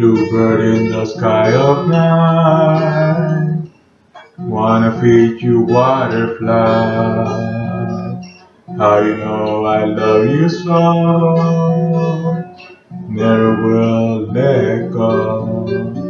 Bluebird in the sky of night. Wanna feed you butterfly. How you know I love you so? Never will let go.